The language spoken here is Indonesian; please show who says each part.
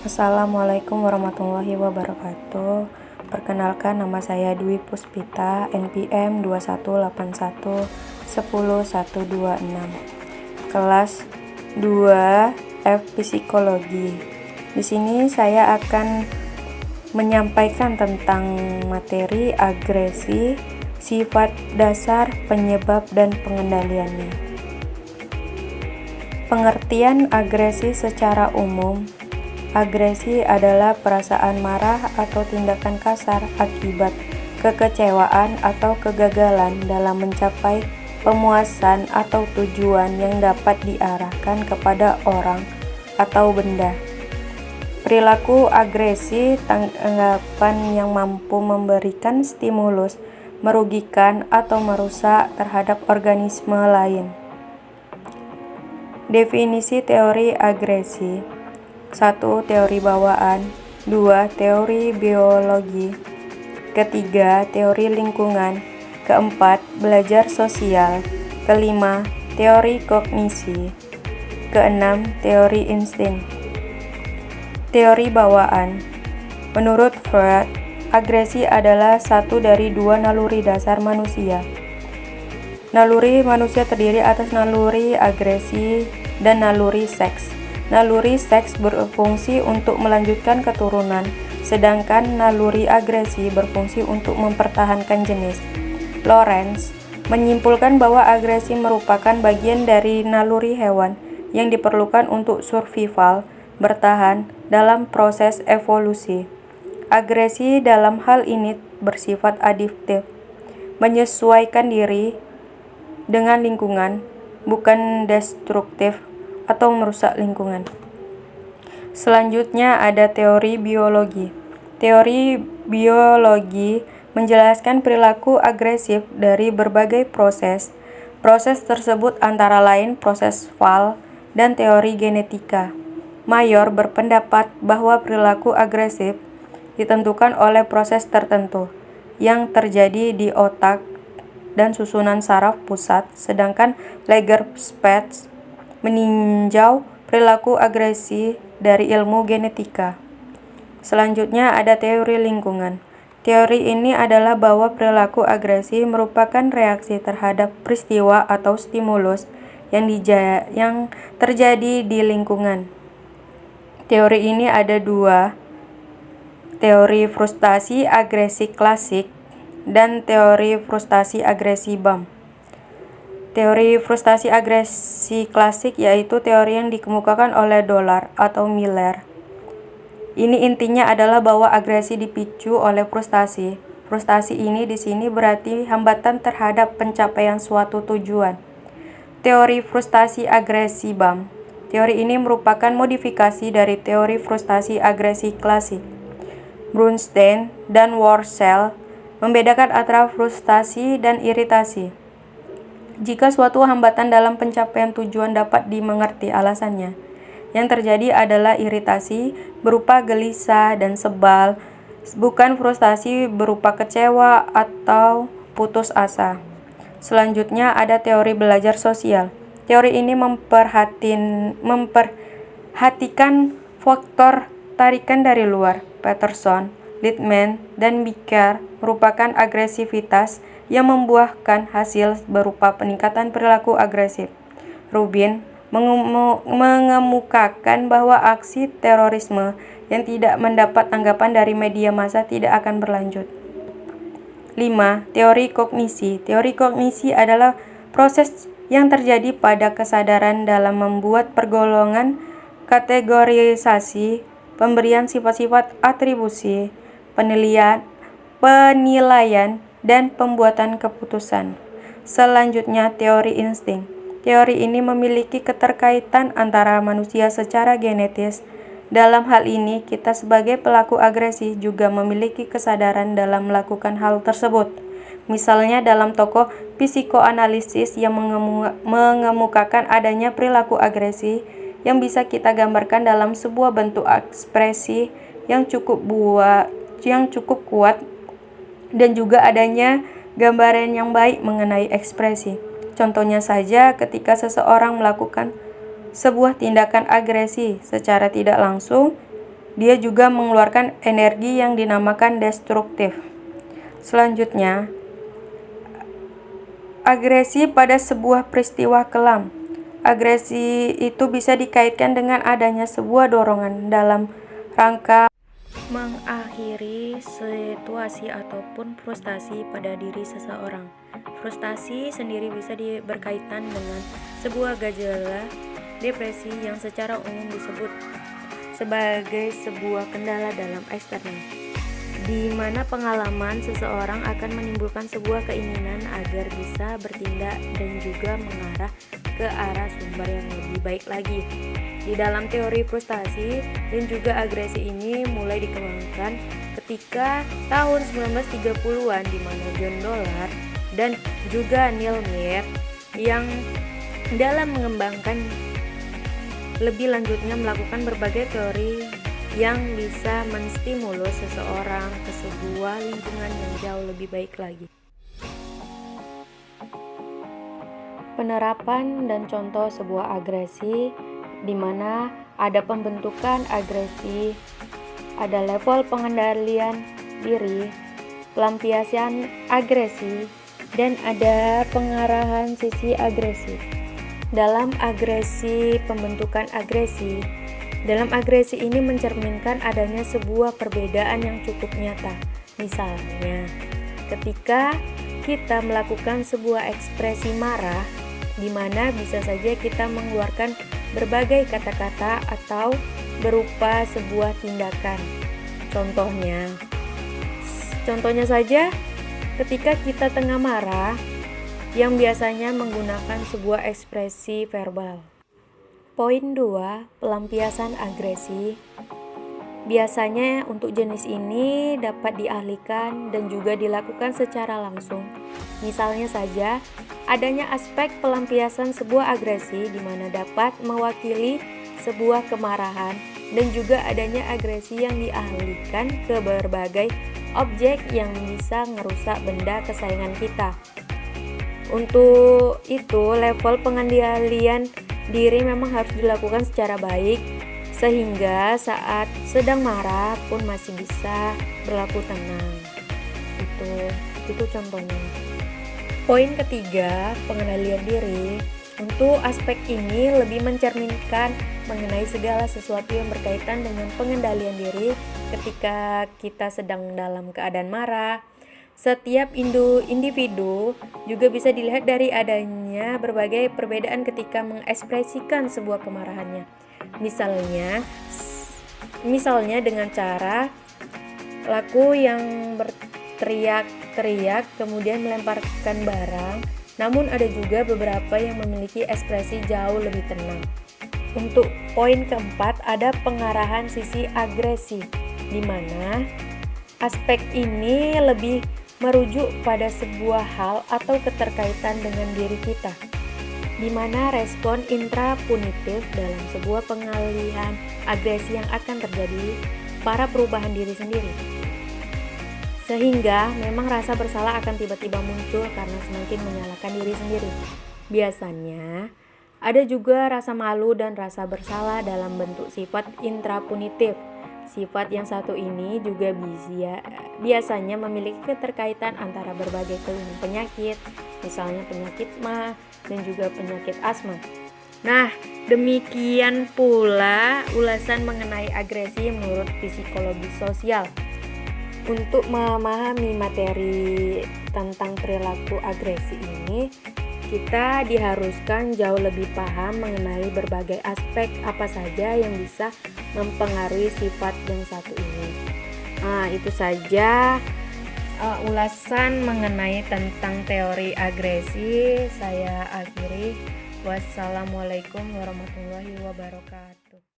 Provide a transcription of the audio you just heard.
Speaker 1: Assalamualaikum warahmatullahi wabarakatuh. Perkenalkan nama saya Dwi Puspita, NPM 218110126. Kelas 2 F Psikologi. Di sini saya akan menyampaikan tentang materi agresi, sifat dasar, penyebab dan pengendaliannya. Pengertian agresi secara umum Agresi adalah perasaan marah atau tindakan kasar akibat kekecewaan atau kegagalan dalam mencapai pemuasan atau tujuan yang dapat diarahkan kepada orang atau benda. Perilaku agresi tanggapan yang mampu memberikan stimulus merugikan atau merusak terhadap organisme lain. Definisi teori agresi 1. Teori bawaan 2. Teori biologi Ketiga, teori lingkungan Keempat, belajar sosial Kelima, teori kognisi Keenam, teori insting Teori bawaan Menurut Freud, agresi adalah satu dari dua naluri dasar manusia. Naluri manusia terdiri atas naluri agresi dan naluri seks. Naluri seks berfungsi untuk melanjutkan keturunan, sedangkan naluri agresi berfungsi untuk mempertahankan jenis. Lawrence menyimpulkan bahwa agresi merupakan bagian dari naluri hewan yang diperlukan untuk survival, bertahan dalam proses evolusi. Agresi dalam hal ini bersifat adiktif, menyesuaikan diri dengan lingkungan, bukan destruktif atau merusak lingkungan. Selanjutnya ada teori biologi. Teori biologi menjelaskan perilaku agresif dari berbagai proses. Proses tersebut antara lain proses Val dan teori genetika. Mayor berpendapat bahwa perilaku agresif ditentukan oleh proses tertentu yang terjadi di otak dan susunan saraf pusat, sedangkan Lagerspatz meninjau perilaku agresi dari ilmu genetika. Selanjutnya ada teori lingkungan. Teori ini adalah bahwa perilaku agresi merupakan reaksi terhadap peristiwa atau stimulus yang, yang terjadi di lingkungan. Teori ini ada dua, teori frustasi agresi klasik dan teori frustasi agresi BAM. Teori frustasi agresi klasik yaitu teori yang dikemukakan oleh Dollar atau Miller. Ini intinya adalah bahwa agresi dipicu oleh frustasi. Frustasi ini di sini berarti hambatan terhadap pencapaian suatu tujuan. Teori frustasi agresi BAM. Teori ini merupakan modifikasi dari teori frustasi agresi klasik. Brunstein dan Worcel membedakan antara frustasi dan iritasi. Jika suatu hambatan dalam pencapaian tujuan dapat dimengerti alasannya, yang terjadi adalah iritasi berupa gelisah dan sebal, bukan frustasi berupa kecewa atau putus asa. Selanjutnya ada teori belajar sosial. Teori ini memperhatin, memperhatikan faktor tarikan dari luar. Peterson, Littman, dan Bicker merupakan agresivitas yang membuahkan hasil berupa peningkatan perilaku agresif. Rubin mengemukakan bahwa aksi terorisme yang tidak mendapat tanggapan dari media massa tidak akan berlanjut. 5. Teori kognisi. Teori kognisi adalah proses yang terjadi pada kesadaran dalam membuat pergolongan kategorisasi, pemberian sifat-sifat atribusi, penilaian, penilaian dan pembuatan keputusan. Selanjutnya, teori insting. Teori ini memiliki keterkaitan antara manusia secara genetis. Dalam hal ini, kita sebagai pelaku agresi juga memiliki kesadaran dalam melakukan hal tersebut. Misalnya dalam tokoh psikoanalisis yang mengemukakan adanya perilaku agresi yang bisa kita gambarkan dalam sebuah bentuk ekspresi yang cukup buat yang cukup kuat dan juga adanya gambaran yang baik mengenai ekspresi. Contohnya saja ketika seseorang melakukan sebuah tindakan agresi secara tidak langsung, dia juga mengeluarkan energi yang dinamakan destruktif. Selanjutnya, agresi pada sebuah peristiwa kelam. Agresi itu bisa dikaitkan dengan adanya sebuah dorongan dalam rangka mengakhiri situasi ataupun frustasi pada diri seseorang. Frustasi sendiri bisa berkaitan dengan sebuah gejala depresi yang secara umum disebut sebagai sebuah kendala dalam eksternal, di mana pengalaman seseorang akan menimbulkan sebuah keinginan agar bisa bertindak dan juga mengarah ke arah sumber yang lebih baik lagi. Di dalam teori frustasi dan juga agresi ini mulai dikembangkan ketika tahun 1930-an di mana John Dollar dan juga Neil Meyer yang dalam mengembangkan lebih lanjutnya melakukan berbagai teori yang bisa menstimulus seseorang ke sebuah lingkungan yang jauh lebih baik lagi. Penerapan dan contoh sebuah agresi di mana ada pembentukan agresi, ada level pengendalian diri, pelampiasan agresi, dan ada pengarahan sisi agresi. Dalam agresi, pembentukan agresi, dalam agresi ini mencerminkan adanya sebuah perbedaan yang cukup nyata. Misalnya, ketika kita melakukan sebuah ekspresi marah, di mana bisa saja kita mengeluarkan berbagai kata-kata atau berupa sebuah tindakan. Contohnya, contohnya saja ketika kita tengah marah yang biasanya menggunakan sebuah ekspresi verbal. Poin 2, pelampiasan agresi. Biasanya untuk jenis ini dapat dialihkan dan juga dilakukan secara langsung. Misalnya saja, adanya aspek pelampiasan sebuah agresi di mana dapat mewakili sebuah kemarahan dan juga adanya agresi yang dialihkan ke berbagai objek yang bisa merusak benda kesayangan kita. Untuk itu, level pengendalian diri memang harus dilakukan secara baik sehingga saat sedang marah pun masih bisa berlaku tenang. Itu itu contohnya. Poin ketiga, pengendalian diri. Untuk aspek ini lebih mencerminkan mengenai segala sesuatu yang berkaitan dengan pengendalian diri ketika kita sedang dalam keadaan marah. Setiap individu juga bisa dilihat dari adanya berbagai perbedaan ketika mengekspresikan sebuah kemarahannya. Misalnya, misalnya dengan cara laku yang berteriak teriak, kemudian melemparkan barang, namun ada juga beberapa yang memiliki ekspresi jauh lebih tenang. Untuk poin keempat, ada pengarahan sisi agresi, di mana aspek ini lebih merujuk pada sebuah hal atau keterkaitan dengan diri kita, di mana respon intrapunitif dalam sebuah pengalihan agresi yang akan terjadi para perubahan diri sendiri. Sehingga memang rasa bersalah akan tiba-tiba muncul karena semakin menyalahkan diri sendiri. Biasanya ada juga rasa malu dan rasa bersalah dalam bentuk sifat intrapunitif. Sifat yang satu ini juga bisa, biasanya memiliki keterkaitan antara berbagai keluhan penyakit, misalnya penyakit mah dan juga penyakit asma. Nah, demikian pula ulasan mengenai agresi menurut psikologi sosial. Untuk memahami materi tentang perilaku agresi ini, kita diharuskan jauh lebih paham mengenai berbagai aspek apa saja yang bisa mempengaruhi sifat yang satu ini. Nah, itu saja uh, ulasan mengenai tentang teori agresi. Saya akhiri. Wassalamualaikum warahmatullahi wabarakatuh.